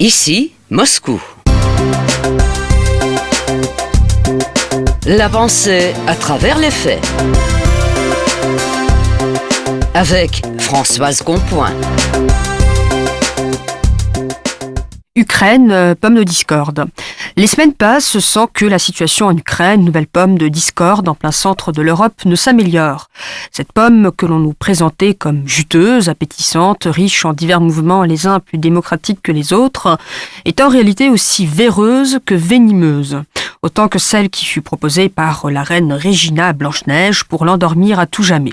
Ici, Moscou. La pensée à travers les faits. Avec Françoise Compoint. Ukraine, euh, pomme de discorde. Les semaines passent sans que la situation en Ukraine, nouvelle pomme de discorde en plein centre de l'Europe, ne s'améliore. Cette pomme que l'on nous présentait comme juteuse, appétissante, riche en divers mouvements les uns plus démocratiques que les autres, est en réalité aussi véreuse que venimeuse. Autant que celle qui fut proposée par la reine Regina Blanche-Neige pour l'endormir à tout jamais.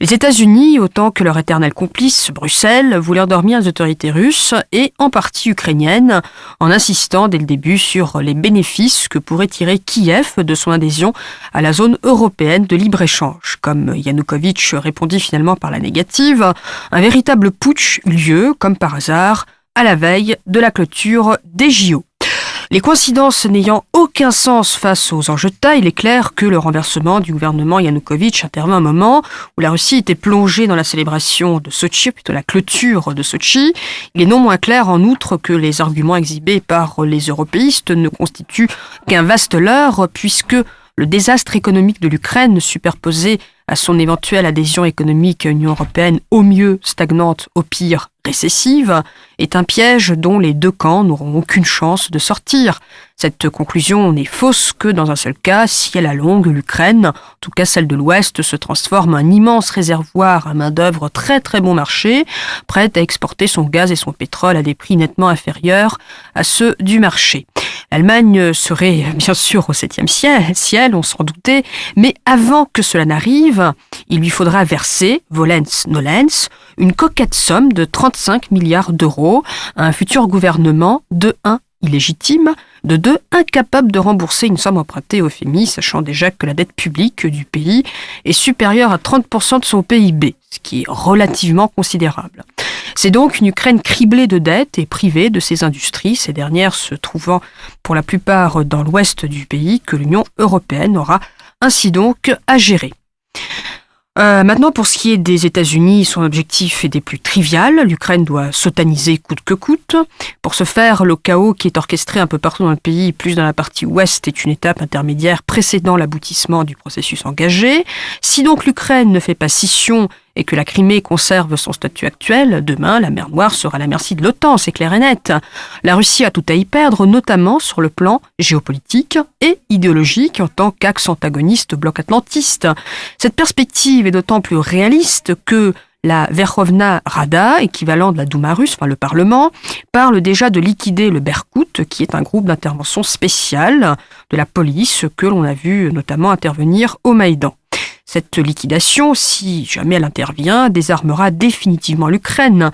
Les États-Unis, autant que leur éternel complice, Bruxelles, voulaient endormir les autorités russes et en partie ukrainiennes, en insistant dès le début sur les bénéfices que pourrait tirer Kiev de son adhésion à la zone européenne de libre-échange. Comme Yanukovych répondit finalement par la négative, un véritable putsch eut lieu, comme par hasard, à la veille de la clôture des JO. Les coïncidences n'ayant aucun sens face aux enjeux de il est clair que le renversement du gouvernement Yanukovych intervient à un moment où la Russie était plongée dans la célébration de Sochi, plutôt la clôture de Sochi. Il est non moins clair en outre que les arguments exhibés par les européistes ne constituent qu'un vaste leurre puisque le désastre économique de l'Ukraine superposé à son éventuelle adhésion économique à l'Union européenne, au mieux stagnante, au pire récessive, est un piège dont les deux camps n'auront aucune chance de sortir. Cette conclusion n'est fausse que dans un seul cas, si à la longue, l'Ukraine, en tout cas celle de l'Ouest, se transforme en un immense réservoir à main-d'œuvre très très bon marché, prête à exporter son gaz et son pétrole à des prix nettement inférieurs à ceux du marché. L'Allemagne serait bien sûr au septième ciel, ciel, on s'en doutait, mais avant que cela n'arrive, il lui faudra verser, volens nolens, une coquette somme de 35 milliards d'euros à un futur gouvernement de 1 illégitime, de deux incapable de rembourser une somme empruntée au FMI, sachant déjà que la dette publique du pays est supérieure à 30% de son PIB, ce qui est relativement considérable. C'est donc une Ukraine criblée de dettes et privée de ses industries, ces dernières se trouvant pour la plupart dans l'ouest du pays, que l'Union européenne aura ainsi donc à gérer. Euh, maintenant, pour ce qui est des États-Unis, son objectif est des plus trivial. L'Ukraine doit s'otaniser coûte que coûte. Pour ce faire, le chaos qui est orchestré un peu partout dans le pays, plus dans la partie ouest, est une étape intermédiaire précédant l'aboutissement du processus engagé. Si donc l'Ukraine ne fait pas scission et que la Crimée conserve son statut actuel, demain la mer Noire sera à la merci de l'OTAN, c'est clair et net. La Russie a tout à y perdre, notamment sur le plan géopolitique et idéologique en tant qu'axe antagoniste bloc atlantiste. Cette perspective est d'autant plus réaliste que la Verkhovna Rada, équivalent de la Douma russe, enfin le Parlement, parle déjà de liquider le Berkut, qui est un groupe d'intervention spéciale de la police que l'on a vu notamment intervenir au Maïdan. Cette liquidation, si jamais elle intervient, désarmera définitivement l'Ukraine.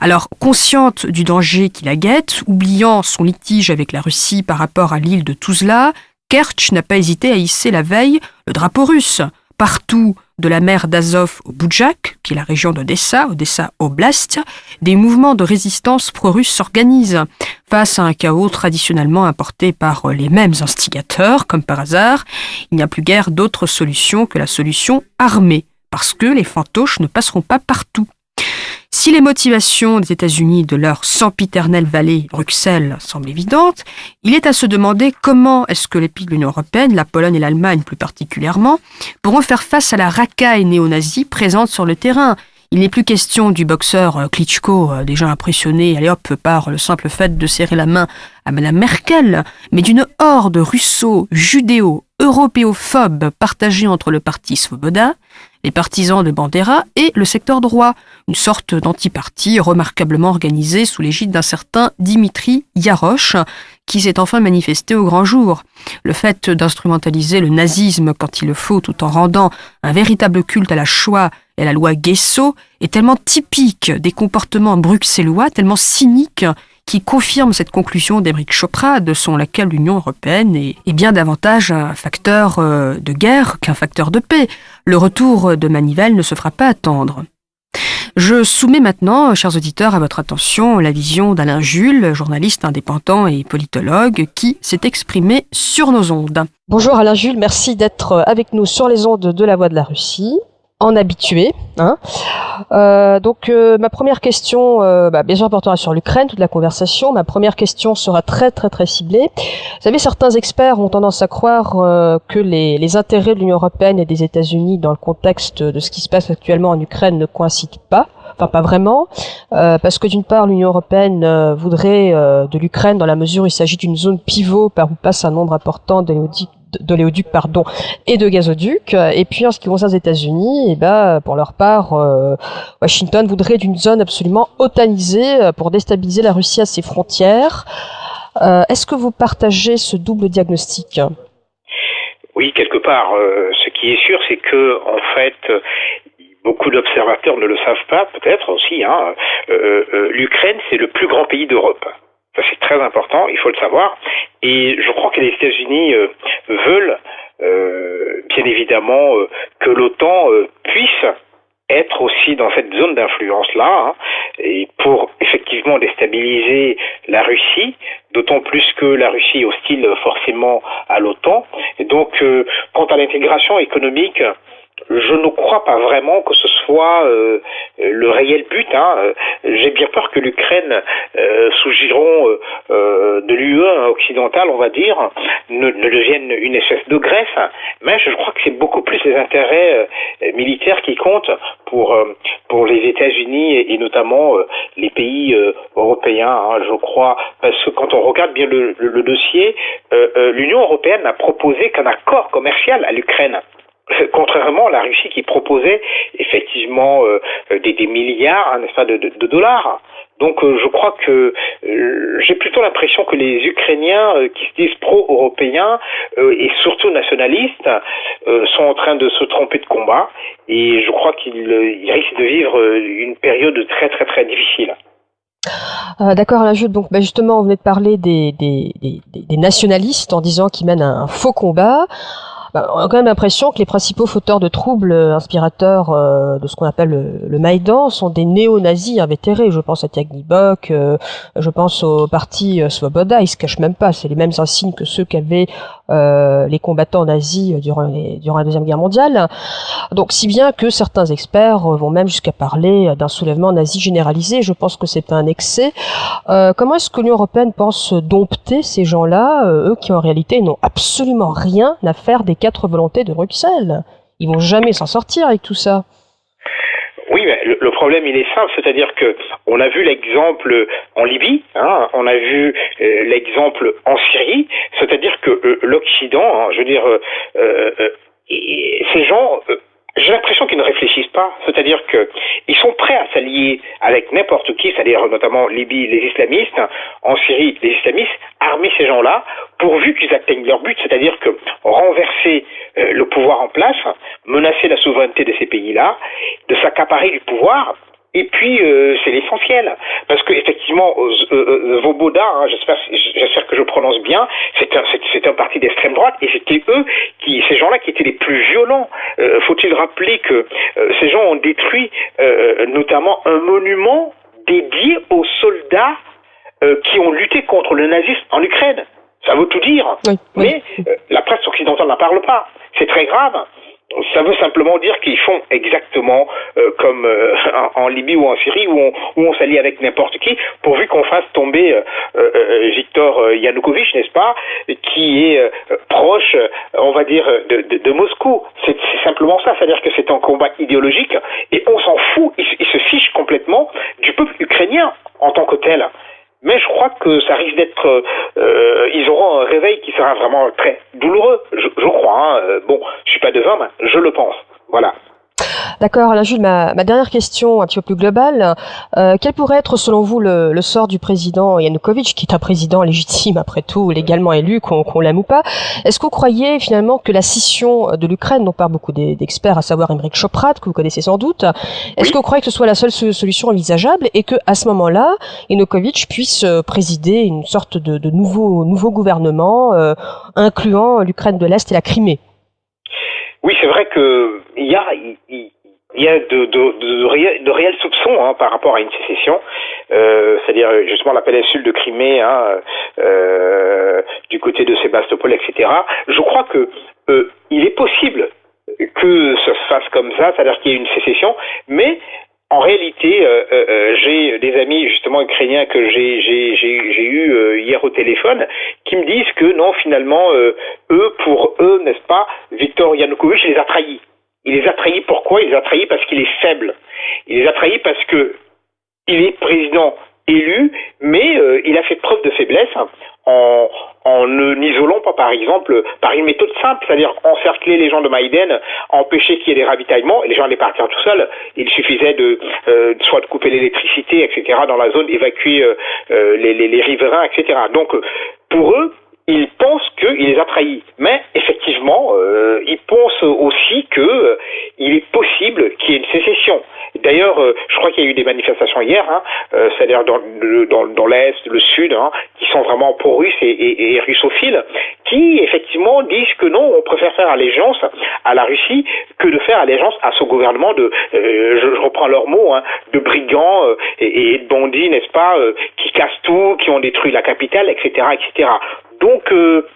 Alors, consciente du danger qui la guette, oubliant son litige avec la Russie par rapport à l'île de Tuzla, Kerch n'a pas hésité à hisser la veille le drapeau russe. Partout, de la mer d'Azov au Boudjak, qui est la région d'Odessa, Odessa Oblast, des mouvements de résistance pro-russes s'organisent. Face à un chaos traditionnellement importé par les mêmes instigateurs, comme par hasard, il n'y a plus guère d'autre solution que la solution armée, parce que les fantoches ne passeront pas partout. Si les motivations des États-Unis de leur sempiternelle vallée Bruxelles semblent évidentes, il est à se demander comment est-ce que les pays de l'Union européenne, la Pologne et l'Allemagne plus particulièrement, pourront faire face à la racaille néo-nazie présente sur le terrain. Il n'est plus question du boxeur euh, Klitschko, euh, déjà impressionné, allez hop, par le simple fait de serrer la main à Madame Merkel, mais d'une horde russo, judéo, européophobe partagée entre le parti Svoboda, les partisans de Bandera et le secteur droit, une sorte d'antiparti remarquablement organisé sous l'égide d'un certain Dimitri Yaroche, qui s'est enfin manifesté au grand jour. Le fait d'instrumentaliser le nazisme quand il le faut tout en rendant un véritable culte à la Shoah et à la loi Guesso est tellement typique des comportements bruxellois, tellement cynique qui confirme cette conclusion d'Emeric Chopra, selon laquelle l'Union européenne est, bien davantage un facteur euh, de guerre qu'un facteur de paix. Le retour de Manivelle ne se fera pas attendre. Je soumets maintenant, chers auditeurs, à votre attention la vision d'Alain Jules, journaliste indépendant et politologue, qui s'est exprimé sur nos ondes. Bonjour Alain Jules, merci d'être avec nous sur les ondes de la Voix de la Russie en habitué. Hein euh, donc euh, ma première question, euh, bah, bien sûr, portera sur l'Ukraine, toute la conversation. Ma première question sera très très très ciblée. Vous savez, certains experts ont tendance à croire que les, intérêts de l'Union européenne et des États-Unis dans le contexte de ce qui se passe actuellement en Ukraine ne coïncident pas. Enfin, pas vraiment, parce que d'une part, l'Union européenne voudrait de l'Ukraine dans la mesure où il s'agit d'une zone pivot par où passe un nombre important d'oléoducs pardon et de gazoducs et puis en ce qui concerne les États-Unis eh ben pour leur part euh, Washington voudrait d'une zone absolument otanisée euh, pour déstabiliser la Russie à ses frontières euh, est-ce que vous partagez ce double diagnostic? Oui quelque part ce qui est sûr c'est que en fait beaucoup d'observateurs ne le savent pas, peut-être aussi. Hein, L'Ukraine, c'est le plus grand pays d'Europe. C'est très important, il faut le savoir. Et je crois que les États-Unis veulent, bien évidemment, que l'OTAN puisse être aussi dans cette zone d'influence-là, hein, et pour effectivement déstabiliser la Russie, d'autant plus que la Russie est hostile forcément à l'OTAN. Et donc, quant à l'intégration économique, je ne crois pas vraiment que ce soit euh, le réel but. Hein. J'ai bien peur que l'Ukraine, euh, sous giron euh, de l'UE occidentale, on va dire, ne, devienne une espèce de Grèce. Mais je crois que c'est beaucoup plus les intérêts militaires qui comptent pour pour les États-Unis et, notamment les pays européens. Hein, je crois parce que quand on regarde bien le dossier, l'Union européenne n'a proposé qu'un accord commercial à l'Ukraine. Contrairement à la Russie qui proposait effectivement euh, des, des, milliards, n'est-ce pas, de, dollars. Donc euh, je crois que euh, j'ai plutôt l'impression que les Ukrainiens qui se disent pro-européens et surtout nationalistes sont en train de se tromper de combat et je crois qu'ils risquent de vivre une période très très très difficile. D'accord, là, donc bah, justement, on venait de parler des nationalistes en disant qu'ils mènent un, faux combat. Bah, on a quand même l'impression que les principaux fauteurs de troubles euh, inspirateurs euh, de ce qu'on appelle le, Maïdan sont des néo-nazis invétérés. Je pense à Tiagnibok, euh, je pense au parti Svoboda, ils se cachent même pas, c'est les mêmes insignes que ceux qu'avaient les combattants nazis durant, durant la Deuxième Guerre mondiale. Donc si bien que certains experts vont même jusqu'à parler d'un soulèvement nazi généralisé, je pense que c'est un excès. comment est-ce que l'Union Européenne pense dompter ces gens-là, eux qui en réalité n'ont absolument rien à faire des quatre volontés de Bruxelles? Ils vont jamais s'en sortir avec tout ça. Oui, mais le, problème il est simple, c'est-à-dire que on a vu l'exemple en Libye, hein, on a vu euh, l'exemple en Syrie, c'est-à-dire que euh, l'Occident, hein, je veux dire, euh, ces gens j'ai l'impression qu'ils ne réfléchissent pas, c'est-à-dire qu'ils sont prêts à s'allier avec n'importe qui, c'est-à-dire notamment Libye, les islamistes, en Syrie, les islamistes, armer ces gens-là, pourvu qu'ils atteignent leur but, c'est-à-dire que renverser le pouvoir en place, menacer la souveraineté de ces pays-là, de s'accaparer du pouvoir, et puis euh, c'est l'essentiel, parce que effectivement, euh, euh, Voboda, hein, j'espère, j'espère que je prononce bien, c'est un, c'est, un parti d'extrême droite, et c'était eux qui, ces gens-là, qui étaient les plus violents. faut-il rappeler que ces gens ont détruit notamment un monument dédié aux soldats qui ont lutté contre le nazisme en Ukraine. Ça veut tout dire. Mais la presse occidentale n'en parle pas. C'est très grave ça veut simplement dire qu'ils font exactement euh, comme euh, en, Libye ou en Syrie où on, s'allie avec n'importe qui pourvu qu'on fasse tomber euh, Victor Yanukovych, n'est-ce pas, qui est proche, on va dire, de, Moscou. C'est simplement ça, c'est-à-dire que c'est un combat idéologique et on s'en fout, il, il se fiche complètement du peuple ukrainien en tant que tel. Mais je crois que ça risque d'être, ils auront un réveil qui sera vraiment très douloureux, je, je crois. Hein. Euh, bon, je suis pas devin, mais je le pense. Voilà. D'accord, Alain Jules, ma, ma, dernière question un petit peu plus globale. Euh, quel pourrait être selon vous le, le, sort du président Yanukovych, qui est un président légitime après tout, légalement élu, qu'on l'aime ou pas? Est-ce que vous croyez finalement que la scission de l'Ukraine, dont parlent beaucoup d'experts, à savoir Emmerich Choprat, que vous connaissez sans doute, est-ce que vous croyez que ce soit la seule solution envisageable et que à ce moment-là, Yanukovych puisse euh, présider une sorte de, de nouveau, nouveau gouvernement, euh, incluant l'Ukraine de l'Est et la Crimée? Oui, c'est vrai que il y a, il, y a de, de, de, de réels soupçons hein, par rapport à une sécession, euh, c'est-à-dire justement la péninsule de Crimée, hein, euh, du côté de Sébastopol, etc. Je crois que euh, il est possible que ça se fasse comme ça, c'est-à-dire qu'il y ait une sécession, mais en réalité, euh, euh, euh, j'ai des amis justement ukrainiens que j'ai j'ai eu hier au téléphone qui me disent que non, finalement, eux, pour eux, n'est-ce pas, Viktor Yanukovych les a trahis. Il les a trahis pourquoi Il les a trahis? Parce qu'il est faible. Il les a trahis parce que il est président élu, mais il a fait preuve de faiblesse en, en ne isolant pas, par exemple, par une méthode simple, c'est-à-dire encercler les gens de Maïden, empêcher qu'il y ait des ravitaillements, et les gens allaient partir tout seuls. Il suffisait de euh, soit de couper l'électricité, etc., dans la zone, évacuer euh, euh, les, riverains, etc. Donc, pour eux, ils pensent qu'il les a trahis. Mais effectivement, euh, ils pensent aussi qu'il euh, est possible qu'il y ait une sécession. D'ailleurs, euh, je crois qu'il y a eu des manifestations hier, hein, euh, c'est-à-dire dans, dans, dans l'Est, le Sud, hein, qui sont vraiment pro-russes et, russophiles, qui effectivement disent que non, on préfère faire allégeance à la Russie que de faire allégeance à ce gouvernement de, euh, je, reprends leurs mots, hein, de brigands et, et, de bandits, n'est-ce pas, qui cassent tout, qui ont détruit la capitale, etc., etc. Donc, euh,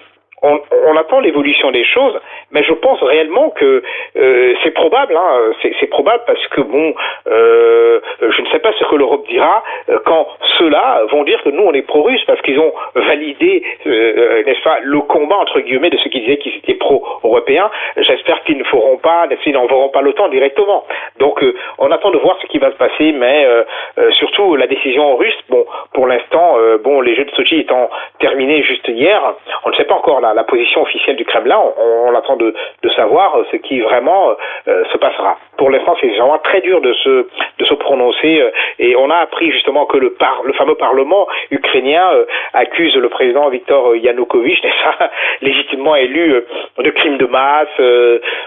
on, on, attend l'évolution des choses, mais je pense réellement que euh, c'est probable, hein, c'est probable parce que bon, euh, je ne sais pas ce que l'Europe dira quand ceux-là vont dire que nous on est pro-russe parce qu'ils ont validé, euh, pas, le combat entre guillemets de ceux qui disaient qu'ils étaient pro-européens. J'espère qu'ils ne feront pas, qu'ils n'enverront pas l'OTAN directement. Donc euh, on attend de voir ce qui va se passer, mais euh, surtout la décision russe, bon, pour l'instant, bon, les Jeux de Sochi étant terminés juste hier, on ne sait pas encore la, position officielle du Kremlin. On, attend de, de, savoir ce qui vraiment euh, se passera. Pour l'instant, c'est vraiment très dur de se, de se prononcer. Euh, et on a appris justement que le, fameux Parlement ukrainien euh, accuse le président Viktor Yanukovych, légitimement élu, de crimes de masse.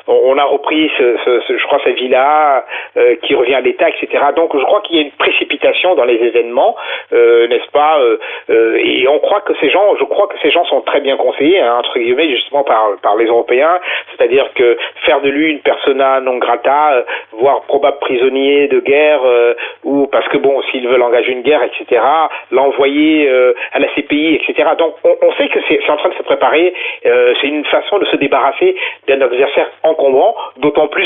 on a repris, je crois, cette villa qui revient à l'État, etc. Donc, je crois qu'il y a une précipitation dans les événements, n'est-ce pas Et on croit que ces gens, je crois que ces gens sont très bien conseillés. Hein, entre guillemets, justement par, par les Européens, c'est-à-dire que faire de lui une persona non grata, euh, voire probable prisonnier de guerre, euh, ou parce que bon, s'ils veulent engager une guerre, etc., l'envoyer euh, à la CPI, etc. Donc on, on sait que c'est en train de se préparer, c'est une façon de se débarrasser d'un adversaire encombrant, d'autant plus